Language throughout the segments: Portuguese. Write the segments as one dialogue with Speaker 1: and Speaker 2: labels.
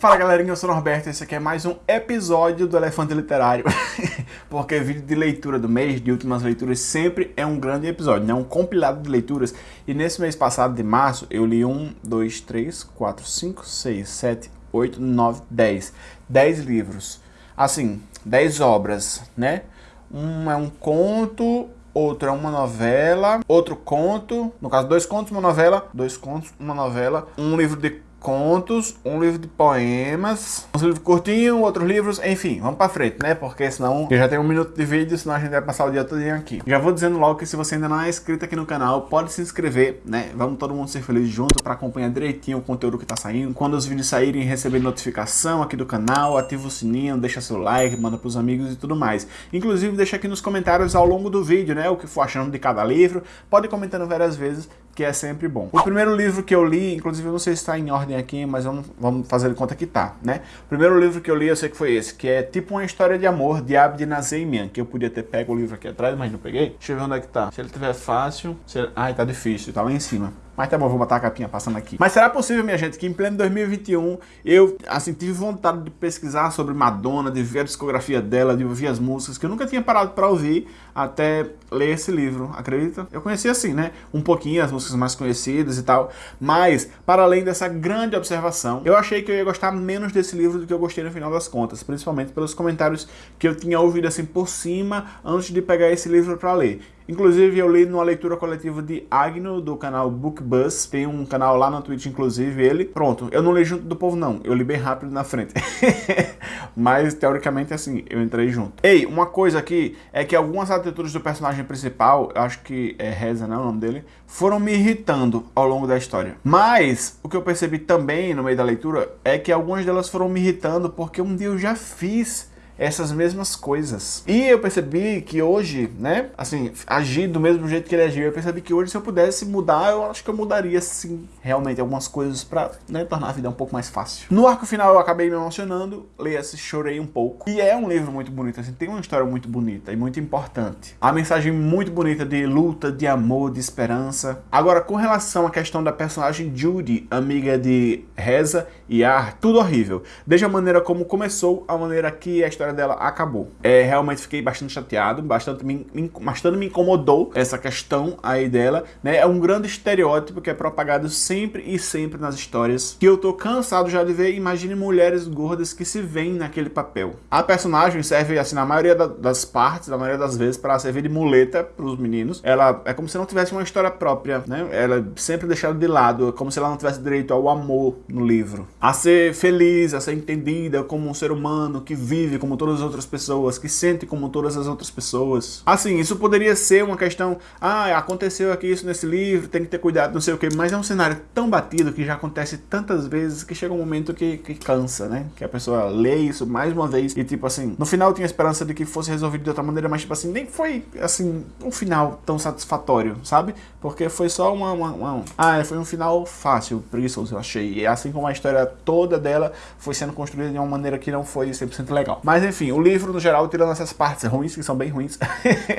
Speaker 1: Fala galerinha, eu sou o Norberto e esse aqui é mais um episódio do Elefante Literário Porque vídeo de leitura do mês, de últimas leituras, sempre é um grande episódio, né? Um compilado de leituras E nesse mês passado de março, eu li um, dois, três, quatro, cinco, seis, sete, oito, nove, dez Dez livros Assim, dez obras, né? Um é um conto, outro é uma novela, outro conto, no caso dois contos, uma novela, dois contos, uma novela, um livro de contos, um livro de poemas, um livro curtinho, outros livros, enfim, vamos pra frente, né? Porque senão eu já tenho um minuto de vídeo, senão a gente vai passar o dia todo aqui. Já vou dizendo logo que se você ainda não é inscrito aqui no canal, pode se inscrever, né? Vamos todo mundo ser feliz junto para acompanhar direitinho o conteúdo que tá saindo. Quando os vídeos saírem, receber notificação aqui do canal, ativa o sininho, deixa seu like, manda pros amigos e tudo mais. Inclusive, deixa aqui nos comentários ao longo do vídeo, né? O que for achando de cada livro. Pode ir comentando várias vezes, que é sempre bom. O primeiro livro que eu li, inclusive eu não sei se está em ordem aqui, mas vamos, vamos fazer de conta que tá, né? O primeiro livro que eu li, eu sei que foi esse, que é tipo uma história de amor de Abd Nazemian, que eu podia ter pego o livro aqui atrás, mas não peguei. Deixa eu ver onde é que tá. Se ele tiver fácil... Se ele... Ai, tá difícil, tá lá em cima. Mas tá bom, vou botar a capinha passando aqui. Mas será possível, minha gente, que em pleno 2021 eu, assim, tive vontade de pesquisar sobre Madonna, de ver a discografia dela, de ouvir as músicas, que eu nunca tinha parado para ouvir até ler esse livro, acredita? Eu conhecia assim, né? Um pouquinho as músicas mais conhecidas e tal, mas, para além dessa grande observação, eu achei que eu ia gostar menos desse livro do que eu gostei no final das contas, principalmente pelos comentários que eu tinha ouvido assim por cima antes de pegar esse livro para ler. Inclusive, eu li numa leitura coletiva de Agno, do canal BookBuzz. Tem um canal lá na Twitch, inclusive, ele. Pronto, eu não li junto do povo, não. Eu li bem rápido na frente. Mas, teoricamente, assim, eu entrei junto. Ei, uma coisa aqui é que algumas atitudes do personagem principal, acho que é Reza, né, o nome dele, foram me irritando ao longo da história. Mas, o que eu percebi também no meio da leitura é que algumas delas foram me irritando porque um dia eu já fiz essas mesmas coisas. E eu percebi que hoje, né, assim, agir do mesmo jeito que ele agiu, eu percebi que hoje se eu pudesse mudar, eu acho que eu mudaria sim, realmente, algumas coisas pra né, tornar a vida um pouco mais fácil. No arco final eu acabei me emocionando, leia-se, chorei um pouco. E é um livro muito bonito, assim, tem uma história muito bonita e muito importante. A mensagem muito bonita de luta, de amor, de esperança. Agora, com relação à questão da personagem Judy, amiga de Reza e Ar, tudo horrível. Desde a maneira como começou, a maneira que a história história dela acabou. É, realmente fiquei bastante chateado, bastante me, me, bastante me incomodou essa questão aí dela, né? É um grande estereótipo que é propagado sempre e sempre nas histórias, que eu tô cansado já de ver, imagine mulheres gordas que se veem naquele papel. A personagem serve, assim, na maioria da, das partes, na maioria das vezes, para servir de muleta pros meninos. Ela é como se não tivesse uma história própria, né? Ela é sempre deixada de lado, é como se ela não tivesse direito ao amor no livro. A ser feliz, a ser entendida como um ser humano que vive como todas as outras pessoas, que sente como todas as outras pessoas. Assim, isso poderia ser uma questão, ah, aconteceu aqui isso nesse livro, tem que ter cuidado, não sei o que, mas é um cenário tão batido que já acontece tantas vezes que chega um momento que, que cansa, né? Que a pessoa lê isso mais uma vez e tipo assim, no final tinha esperança de que fosse resolvido de outra maneira, mas tipo assim, nem foi assim, um final tão satisfatório, sabe? Porque foi só uma, uma, uma... ah, foi um final fácil, preguiçoso, eu achei. E assim como a história toda dela foi sendo construída de uma maneira que não foi 100% legal. Mas enfim, o livro, no geral, tirando essas partes ruins, que são bem ruins,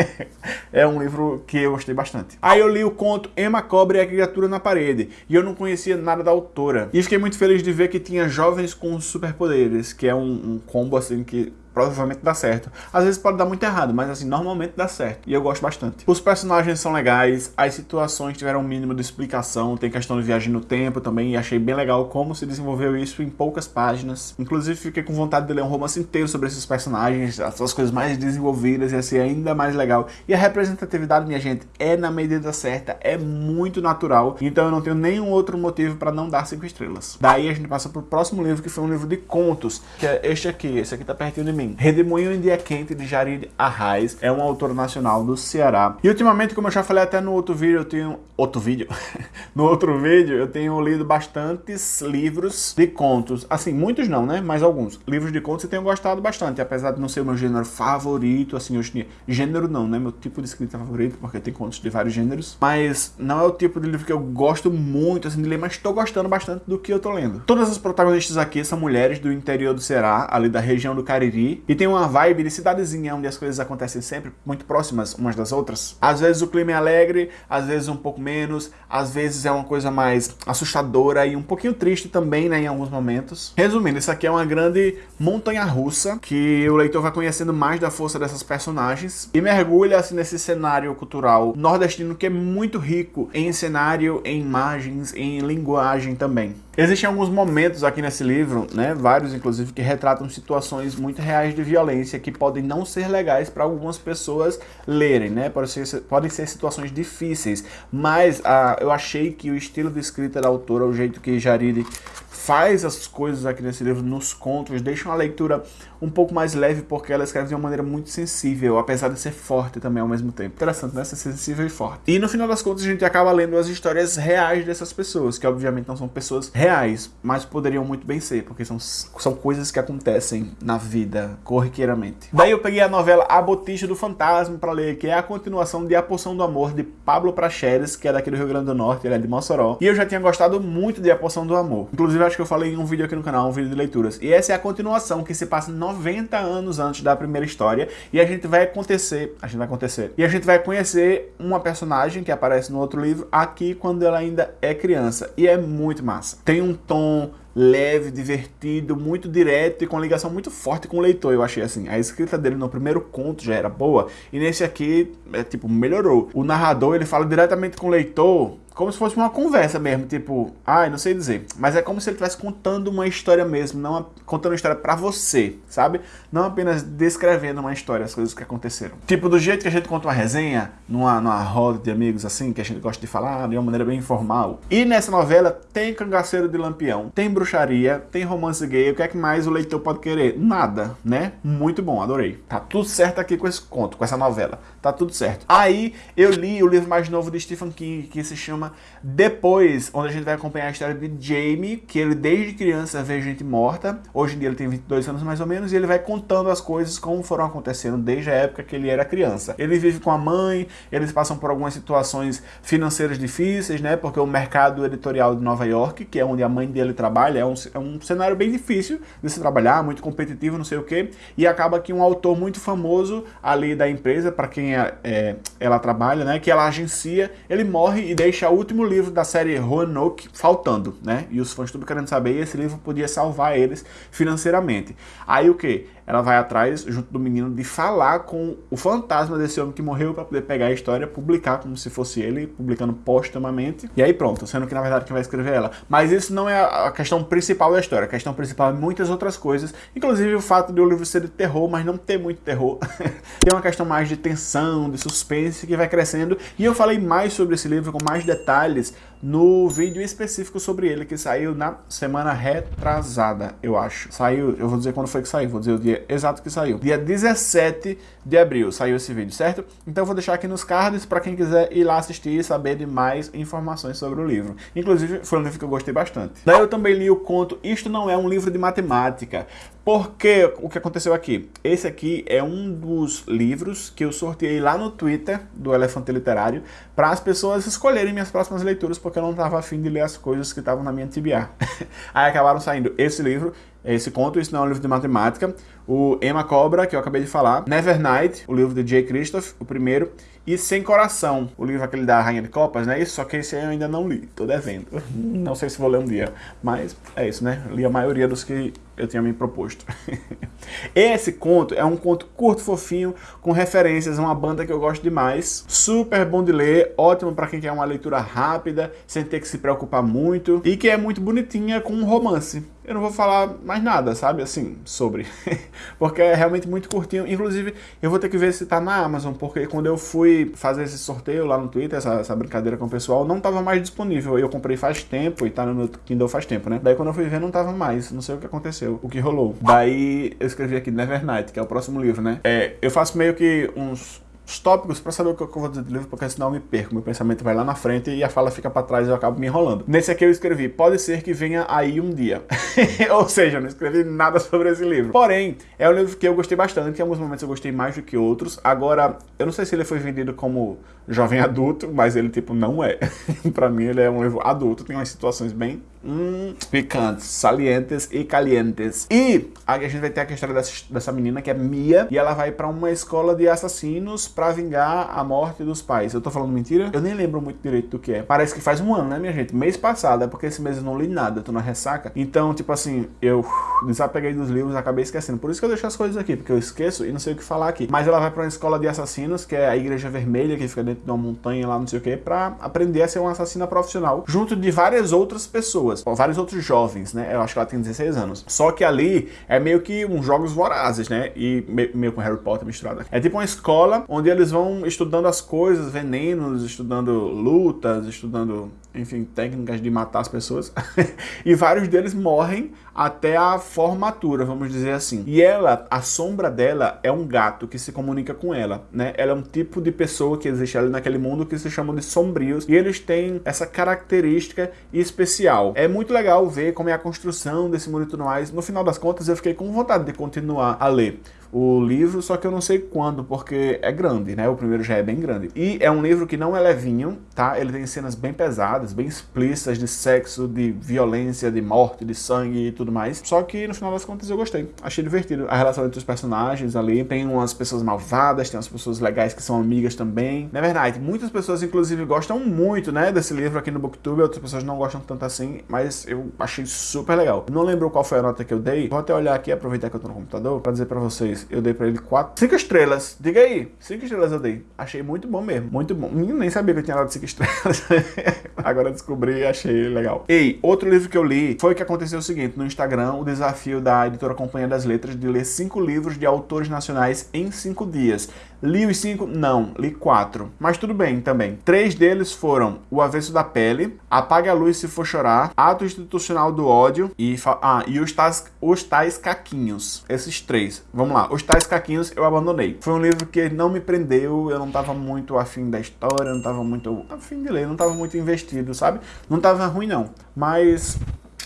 Speaker 1: é um livro que eu gostei bastante. Aí eu li o conto Emma Cobra e a Criatura na Parede, e eu não conhecia nada da autora. E fiquei muito feliz de ver que tinha jovens com superpoderes, que é um, um combo assim que provavelmente dá certo. Às vezes pode dar muito errado, mas assim, normalmente dá certo. E eu gosto bastante. Os personagens são legais, as situações tiveram um mínimo de explicação, tem questão de viagem no tempo também, e achei bem legal como se desenvolveu isso em poucas páginas. Inclusive fiquei com vontade de ler um romance inteiro sobre esses personagens, as coisas mais desenvolvidas, ia ser ainda mais legal. E a representatividade, minha gente, é na medida certa, é muito natural, então eu não tenho nenhum outro motivo para não dar 5 estrelas. Daí a gente passa pro próximo livro, que foi um livro de contos, que é este aqui, esse aqui tá pertinho de mim mim. Redemoinho em Dia Quente, de Jarid Arraes, é um autor nacional do Ceará. E ultimamente, como eu já falei até no outro vídeo, eu tenho... Outro vídeo? no outro vídeo, eu tenho lido bastantes livros de contos. Assim, muitos não, né? Mas alguns. Livros de contos eu tenho gostado bastante, apesar de não ser o meu gênero favorito, assim, dia. Gênero não, né? Meu tipo de escrita favorito, porque tem contos de vários gêneros. Mas não é o tipo de livro que eu gosto muito, assim, de ler, mas estou gostando bastante do que eu tô lendo. Todas as protagonistas aqui são mulheres do interior do Ceará, ali da região do Cariri, E tem uma vibe de cidadezinha, onde as coisas acontecem sempre muito próximas umas das outras. Às vezes o clima é alegre, às vezes um pouco menos, às vezes é uma coisa mais assustadora e um pouquinho triste também, né, em alguns momentos. Resumindo, isso aqui é uma grande montanha-russa, que o leitor vai conhecendo mais da força dessas personagens e mergulha assim, nesse cenário cultural nordestino que é muito rico em cenário, em imagens, em linguagem também. Existem alguns momentos aqui nesse livro, né, vários inclusive, que retratam situações muito reais de violência que podem não ser legais para algumas pessoas lerem, né, podem ser, podem ser situações difíceis, mas ah, eu achei que o estilo de escrita da autora, o jeito que Jariri faz as coisas aqui nesse livro, nos contos, deixa uma leitura um pouco mais leve, porque ela escreve de uma maneira muito sensível, apesar de ser forte também ao mesmo tempo. Interessante, né? Ser sensível e forte. E no final das contas, a gente acaba lendo as histórias reais dessas pessoas, que obviamente não são pessoas reais, mas poderiam muito bem ser, porque são, são coisas que acontecem na vida, corriqueiramente. Daí eu peguei a novela A Botija do Fantasma para ler, que é a continuação de A Poção do Amor, de Pablo Pracheres, que é daqui do Rio Grande do Norte, ele é de Mossoró. E eu já tinha gostado muito de A Poção do Amor. Inclusive, acho que eu falei em um vídeo aqui no canal, um vídeo de leituras. E essa é a continuação que se passa 90 anos antes da primeira história. E a gente vai acontecer, a gente vai acontecer, e a gente vai conhecer uma personagem que aparece no outro livro aqui quando ela ainda é criança. E é muito massa. Tem um tom leve, divertido, muito direto e com ligação muito forte com o leitor, eu achei assim. A escrita dele no primeiro conto já era boa e nesse aqui, é tipo, melhorou. O narrador, ele fala diretamente com o leitor como se fosse uma conversa mesmo, tipo, ai, ah, não sei dizer, mas é como se ele estivesse contando uma história mesmo, não contando uma história para você, sabe? Não apenas descrevendo uma história, as coisas que aconteceram. Tipo, do jeito que a gente conta uma resenha, numa, numa roda de amigos assim, que a gente gosta de falar de uma maneira bem informal. E nessa novela tem cangaceiro de lampião, tem bruxaria, tem romance gay, o que é que mais o leitor pode querer? Nada, né? Muito bom, adorei. Tá tudo certo aqui com esse conto, com essa novela, tá tudo certo. Aí eu li o livro mais novo de Stephen King, que se chama depois, onde a gente vai acompanhar a história de Jamie, que ele desde criança vê gente morta. Hoje em dia ele tem 22 anos mais ou menos, e ele vai contando as coisas como foram acontecendo desde a época que ele era criança. Ele vive com a mãe, eles passam por algumas situações financeiras difíceis, né? Porque o mercado editorial de Nova York, que é onde a mãe dele trabalha, é um, é um cenário bem difícil de se trabalhar, muito competitivo, não sei o quê. E acaba que um autor muito famoso ali da empresa, para quem é, é, ela trabalha, né? Que ela agencia, ele morre e deixa o último livro da série Roanoke faltando, né? E os fãs tudo querendo saber, e esse livro podia salvar eles financeiramente. Aí o que? Ela vai atrás, junto do menino, de falar com o fantasma desse homem que morreu para poder pegar a história, publicar como se fosse ele, publicando postumamente. E aí pronto, sendo que na verdade quem vai escrever é ela. Mas isso não é a questão principal da história. A questão principal é muitas outras coisas, inclusive o fato de o livro ser de terror, mas não ter muito terror. Tem uma questão mais de tensão, de suspense que vai crescendo. E eu falei mais sobre esse livro com mais detalhes no vídeo específico sobre ele que saiu na semana retrasada, eu acho. Saiu, eu vou dizer quando foi que saiu, vou dizer o dia exato que saiu. Dia 17 de abril saiu esse vídeo, certo? Então eu vou deixar aqui nos cards para quem quiser ir lá assistir e saber de mais informações sobre o livro. Inclusive, foi um livro que eu gostei bastante. Daí eu também li o conto Isto Não É um Livro de Matemática. Porque o que aconteceu aqui? Esse aqui é um dos livros que eu sorteei lá no Twitter do Elefante Literário para as pessoas escolherem minhas próximas leituras, porque eu não estava afim de ler as coisas que estavam na minha TBA. Aí acabaram saindo esse livro, esse conto, isso não é um livro de matemática, o Emma Cobra, que eu acabei de falar, Nevernight, o livro de Jay Christoph, o primeiro, e Sem Coração, o livro aquele da Rainha de Copas, né? Isso, só que esse eu ainda não li, tô devendo. Não sei se vou ler um dia, mas é isso, né? Li a maioria dos que eu tinha me proposto. Esse conto é um conto curto, fofinho, com referências a uma banda que eu gosto demais. Super bom de ler, ótimo para quem quer uma leitura rápida, sem ter que se preocupar muito, e que é muito bonitinha com um romance. Eu não vou falar mais nada, sabe, assim, sobre. porque é realmente muito curtinho. Inclusive, eu vou ter que ver se tá na Amazon, porque quando eu fui fazer esse sorteio lá no Twitter, essa, essa brincadeira com o pessoal, não tava mais disponível. Eu comprei faz tempo e tá no Kindle faz tempo, né? Daí quando eu fui ver, não tava mais. Não sei o que aconteceu, o que rolou. Daí eu escrevi aqui Nevernight, que é o próximo livro, né? É, eu faço meio que uns os tópicos para saber o que eu vou dizer do livro, porque senão eu me perco. Meu pensamento vai lá na frente e a fala fica para trás e eu acabo me enrolando. Nesse aqui eu escrevi, pode ser que venha aí um dia. Ou seja, eu não escrevi nada sobre esse livro. Porém, é um livro que eu gostei bastante, em alguns momentos eu gostei mais do que outros. Agora, eu não sei se ele foi vendido como jovem adulto, mas ele tipo não é. para mim ele é um livro adulto, tem umas situações bem hum, picantes, salientes e calientes. E a gente vai ter a história dessa, dessa menina que é Mia e ela vai para uma escola de assassinos para vingar a morte dos pais. Eu tô falando mentira? Eu nem lembro muito direito do que é. Parece que faz um ano, né, minha gente? Mês passado, é porque esse mês eu não li nada, tô na ressaca. Então, tipo assim, eu desapeguei dos livros, acabei esquecendo. Por isso que eu deixo as coisas aqui, porque eu esqueço e não sei o que falar aqui. Mas ela vai para uma escola de assassinos, que é a Igreja Vermelha, que fica dentro de uma montanha lá, não sei o que, para aprender a ser uma assassina profissional, junto de várias outras pessoas, vários outros jovens, né? Eu acho que ela tem 16 anos. Só que ali é meio que uns jogos vorazes, né? E meio com Harry Potter misturado. É tipo uma escola onde eles vão estudando as coisas, venenos, estudando lutas, estudando, enfim, técnicas de matar as pessoas. e vários deles morrem até a formatura, vamos dizer assim. E ela, a sombra dela é um gato que se comunica com ela, né? Ela é um tipo de pessoa que existe ali naquele mundo que se chamam de sombrios e eles têm essa característica especial. É muito legal ver como é a construção desse e tudo mais. No final das contas, eu fiquei com vontade de continuar a ler o livro, só que eu não sei quando, porque é grande, né? O primeiro já é bem grande. E é um livro que não é levinho, tá? Ele tem cenas bem pesadas, bem explícitas de sexo, de violência, de morte, de sangue e tudo mais. Só que no final das contas eu gostei. Achei divertido. A relação entre os personagens ali. Tem umas pessoas malvadas, tem umas pessoas legais que são amigas também. Na verdade, muitas pessoas inclusive gostam muito, né, desse livro aqui no Booktube, outras pessoas não gostam tanto assim, mas eu achei super legal. Não lembro qual foi a nota que eu dei. Vou até olhar aqui, aproveitar que eu tô no computador, pra dizer pra vocês eu dei pra ele 4, 5 estrelas. Diga aí, 5 estrelas eu dei. Achei muito bom mesmo, muito bom. Nem sabia que eu tinha dado 5 estrelas. Agora descobri e achei legal. Ei, outro livro que eu li foi que aconteceu o seguinte, no Instagram, o desafio da editora Companhia das Letras de ler 5 livros de autores nacionais em 5 dias. Li os 5? Não, li 4. Mas tudo bem também. Três deles foram O Avesso da Pele, Apague a Luz Se For Chorar, Ato Institucional do Ódio e, ah, e os, tais, os Tais Caquinhos. Esses três. Vamos lá. Os Tais Caquinhos eu abandonei. Foi um livro que não me prendeu, eu não estava muito afim da história, não estava muito afim de ler, não estava muito investido, sabe? Não estava ruim não, mas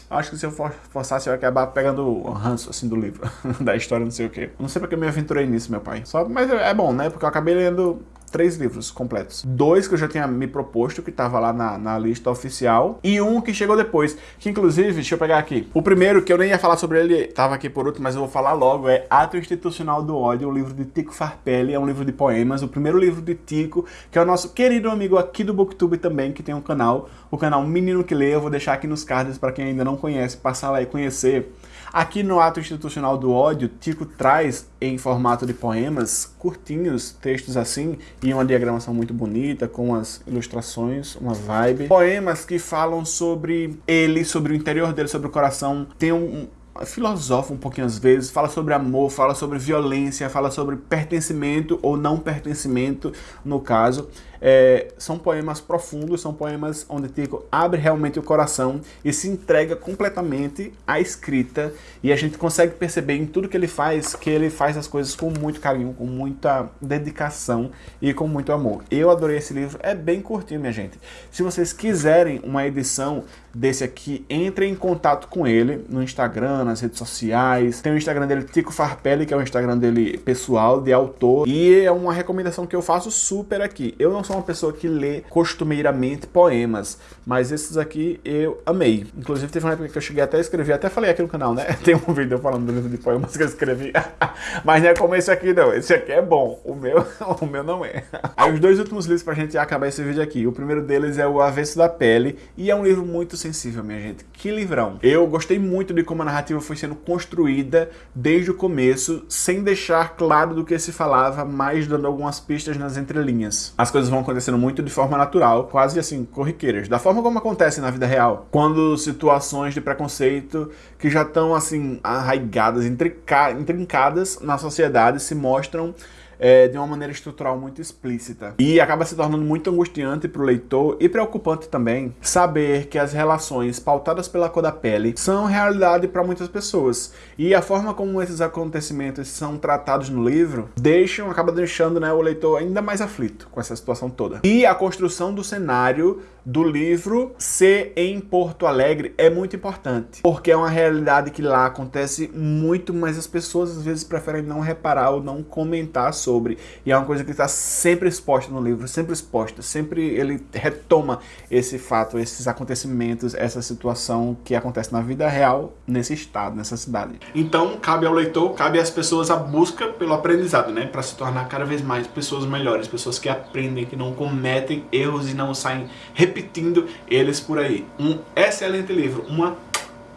Speaker 1: acho que se eu forçasse eu ia acabar pegando o ranço assim do livro, da história, não sei o quê. Não sei porque eu me aventurei nisso, meu pai. Só, mas é bom, né? Porque eu acabei lendo três livros completos. Dois que eu já tinha me proposto, que estava lá na, na, lista oficial, e um que chegou depois, que inclusive, deixa eu pegar aqui. O primeiro, que eu nem ia falar sobre ele, estava aqui por último, mas eu vou falar logo, é Ato Institucional do Ódio, o livro de Tico Farpelli, é um livro de poemas, o primeiro livro de Tico, que é o nosso querido amigo aqui do Booktube também, que tem um canal, o canal Menino que Lê, eu vou deixar aqui nos cards para quem ainda não conhece, passar lá e conhecer. Aqui no Ato Institucional do Ódio, Tico traz em formato de poemas, curtinhos, textos assim, e uma diagramação muito bonita, com as ilustrações, uma vibe. Poemas que falam sobre ele, sobre o interior dele, sobre o coração. Tem um, filosofa um pouquinho às vezes, fala sobre amor, fala sobre violência, fala sobre pertencimento ou não pertencimento, no caso. É, são poemas profundos, são poemas onde Tico abre realmente o coração e se entrega completamente à escrita e a gente consegue perceber em tudo que ele faz que ele faz as coisas com muito carinho, com muita dedicação e com muito amor. Eu adorei esse livro, é bem curtinho, minha gente. Se vocês quiserem uma edição desse aqui, entrem em contato com ele no Instagram, nas redes sociais. Tem o Instagram dele, Tico Farpelli, que é o Instagram dele pessoal, de autor. E é uma recomendação que eu faço super aqui. Eu não sou uma pessoa que lê costumeiramente poemas, mas esses aqui eu amei. Inclusive teve uma época que eu cheguei até a escrever, até falei aqui no canal, né? Tem um vídeo falando do livro de poemas que eu escrevi. mas não é como esse aqui não, esse aqui é bom, o meu, o meu não é. Aí os dois últimos livros pra gente acabar esse vídeo aqui. O primeiro deles é O Avesso da Pele, e é um livro muito sensível, minha gente. Que livrão. Eu gostei muito de como a narrativa foi sendo construída desde o começo, sem deixar claro do que se falava, mas dando algumas pistas nas entrelinhas. As coisas vão acontecendo muito de forma natural, quase assim, corriqueiras. Da forma como acontece na vida real. Quando situações de preconceito que já estão assim, arraigadas, intrincadas na sociedade se mostram é, de uma maneira estrutural muito explícita. E acaba se tornando muito angustiante para o leitor e preocupante também saber que as relações pautadas pela cor da pele são realidade para muitas pessoas. E a forma como esses acontecimentos são tratados no livro deixam, acaba deixando né, o leitor ainda mais aflito com essa situação toda. E a construção do cenário do livro ser em Porto Alegre é muito importante, porque é uma realidade que lá acontece muito, mas as pessoas às vezes preferem não reparar ou não comentar sobre, e é uma coisa que está sempre exposta no livro, sempre exposta, sempre ele retoma esse fato, esses acontecimentos, essa situação que acontece na vida real nesse estado, nessa cidade. Então, cabe ao leitor, cabe às pessoas a busca pelo aprendizado, né, para se tornar cada vez mais pessoas melhores, pessoas que aprendem, que não cometem erros e não saem repetindo eles por aí. Um excelente livro, uma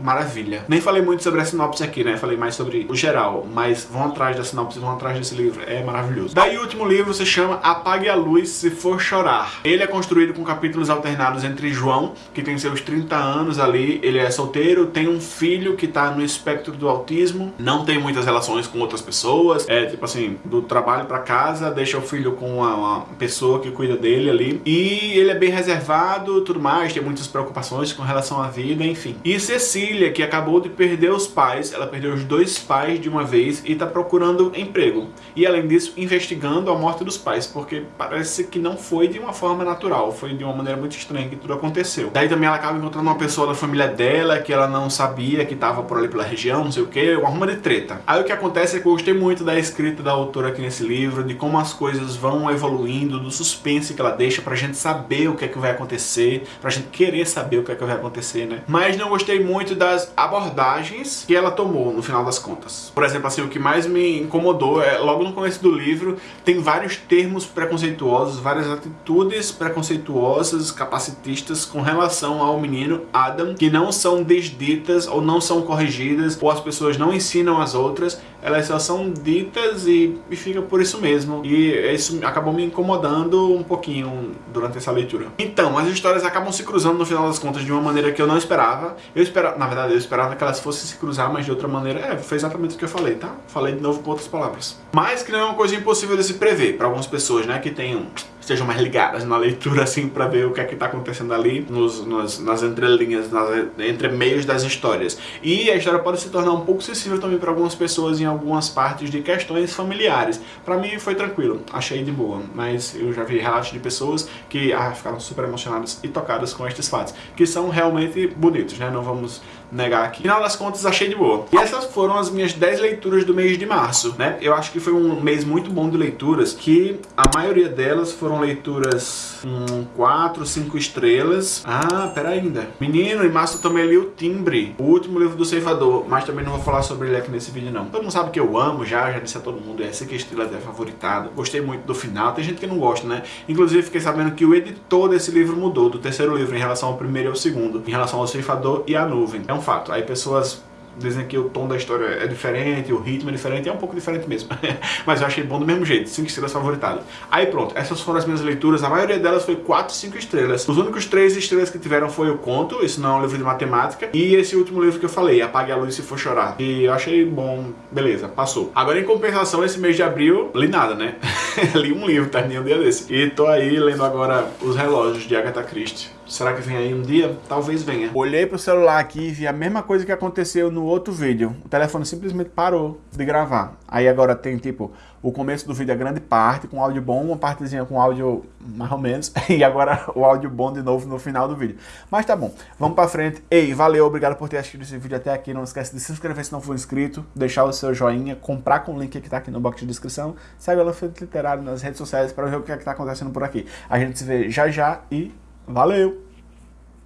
Speaker 1: maravilha. Nem falei muito sobre a sinopse aqui, né? Falei mais sobre o geral, mas vão atrás da sinopse, vão atrás desse livro, é maravilhoso. Daí o último livro se chama Apague a Luz Se For Chorar. Ele é construído com capítulos alternados entre João, que tem seus 30 anos ali, ele é solteiro, tem um filho que tá no espectro do autismo, não tem muitas relações com outras pessoas, é tipo assim, do trabalho para casa, deixa o filho com uma, uma pessoa que cuida dele ali, e ele é bem reservado, tudo mais, tem muitas preocupações com relação à vida, enfim. E Cecília Cecília, que acabou de perder os pais, ela perdeu os dois pais de uma vez e está procurando emprego. E além disso, investigando a morte dos pais, porque parece que não foi de uma forma natural, foi de uma maneira muito estranha que tudo aconteceu. Daí também ela acaba encontrando uma pessoa da família dela que ela não sabia que estava por ali pela região, não sei o que, uma arruma de treta. Aí o que acontece é que eu gostei muito da escrita da autora aqui nesse livro, de como as coisas vão evoluindo, do suspense que ela deixa pra gente saber o que é que vai acontecer, pra gente querer saber o que é que vai acontecer, né? Mas não gostei muito das abordagens que ela tomou no final das contas. Por exemplo, assim, o que mais me incomodou é, logo no começo do livro, tem vários termos preconceituosos, várias atitudes preconceituosas, capacitistas com relação ao menino Adam, que não são desditas ou não são corrigidas, ou as pessoas não ensinam as outras, elas só são ditas e, e fica por isso mesmo. E isso acabou me incomodando um pouquinho durante essa leitura. Então, as histórias acabam se cruzando no final das contas de uma maneira que eu não esperava. Eu esperava, na verdade, eu esperava que elas fossem se cruzar, mas de outra maneira, é, foi exatamente o que eu falei, tá? Falei de novo com outras palavras. Mas que não é uma coisa impossível de se prever para algumas pessoas, né, que tenham estejam mais ligadas na leitura, assim, para ver o que é que tá acontecendo ali nos, nos, nas entrelinhas, nas entremeios das histórias. E a história pode se tornar um pouco sensível também para algumas pessoas em algumas partes de questões familiares. Para mim foi tranquilo, achei de boa, mas eu já vi relatos de pessoas que ah, ficaram super emocionadas e tocadas com estes fatos, que são realmente bonitos, né? Não vamos negar aqui. Final das contas, achei de boa. E essas foram as minhas 10 leituras do mês de março, né? Eu acho que foi um mês muito bom de leituras, que a maioria delas foram leituras com 4, 5 estrelas. Ah, pera ainda. Menino, em março eu também li o Timbre, o último livro do Ceifador, mas também não vou falar sobre ele aqui nesse vídeo não. Todo mundo sabe que eu amo já, já disse a todo mundo, essa que estrela é favoritado. Gostei muito do final, tem gente que não gosta, né? Inclusive fiquei sabendo que o editor desse livro mudou, do terceiro livro em relação ao primeiro e ao segundo, em relação ao Ceifador e a Nuvem. É um fato. Aí pessoas dizem que o tom da história é diferente, o ritmo é diferente, é um pouco diferente mesmo. Mas eu achei bom do mesmo jeito, 5 estrelas favoritado. Aí pronto, essas foram as minhas leituras, a maioria delas foi 4, 5 estrelas. Os únicos 3 estrelas que tiveram foi o Conto, isso não é um livro de matemática, e esse último livro que eu falei, Apague a Luz Se For Chorar. E eu achei bom, beleza, passou. Agora em compensação, esse mês de abril, li nada, né? li um livro, terminei um dia desse. E tô aí lendo agora Os Relógios de Agatha Christie. Será que vem aí um dia? Talvez venha. Olhei pro celular aqui e vi a mesma coisa que aconteceu no outro vídeo. O telefone simplesmente parou de gravar. Aí agora tem tipo, o começo do vídeo é grande parte, com áudio bom, uma partezinha com áudio mais ou menos, e agora o áudio bom de novo no final do vídeo. Mas tá bom, vamos pra frente. Ei, valeu, obrigado por ter assistido esse vídeo até aqui. Não esquece de se inscrever se não for inscrito, deixar o seu joinha, comprar com o link que tá aqui no box de descrição. Segue o Elefante Literário nas redes sociais para ver o que é que tá acontecendo por aqui. A gente se vê já já e valeu!